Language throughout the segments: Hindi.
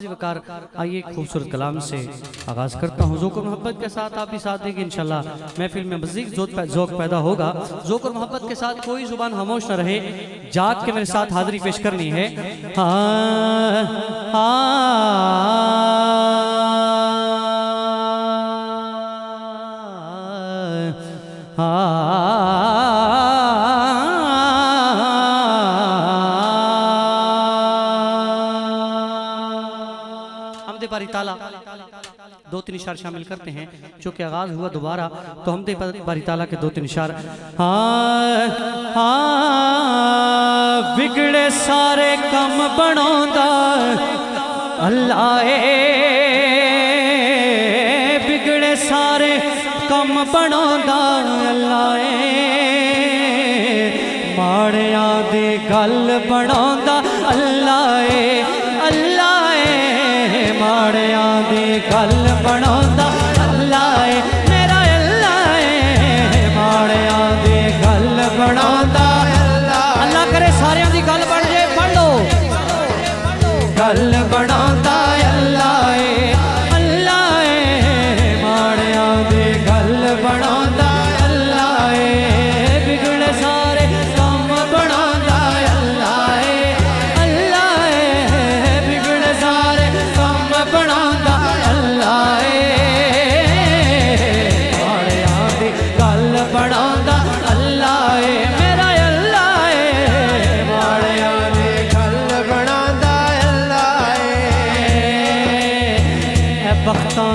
वकार, आइए खूबसूरत कलाम से आगाज़ करता हूँ। जोकर मोहब्बत के साथ आप भी साथ देंगे, इंशाल्लाह। महफिल में मजीद जोक पैदा होगा। जोकर मोहब्बत के साथ कोई ज़ुबान खामोश न रहे। जाग के मेरे साथ हाजिरी पेश करनी है। हाँ हाँ हमदे बारी ताला। दो तीन इशार शामिल करते हैं। चूँकि आगाज़ हुआ दोबारा तो हमदे बारी ताला के दो तीन इशार। हाँ बिगड़े सारे कम बनौंदा अल्लाह बिगड़े सारे कम बनौंदा अल्लाह माड़िया दी गल बनौंदा। अल्लाह माड़ियाँ दी गल बनौंदा अल्लाह ए मेरा अल्लाह ए माड़ियाँ दी गल बनौंदा अल्लाह करे सारियाँ दी गल बन जाए पढ़ लो गल बनौंदा अल्लाह गल बनौंदा अल्लाह ए मेरा अल्लाह ए माड़ियाँ दी गल बनौंदा अल्लाह ए बख्तां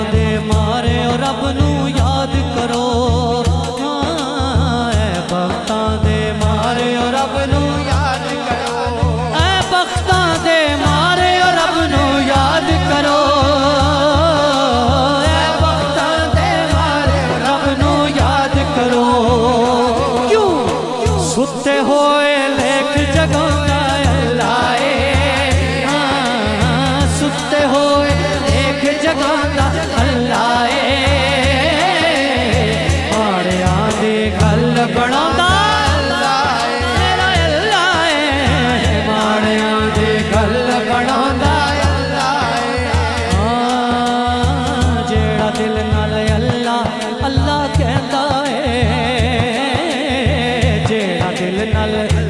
penales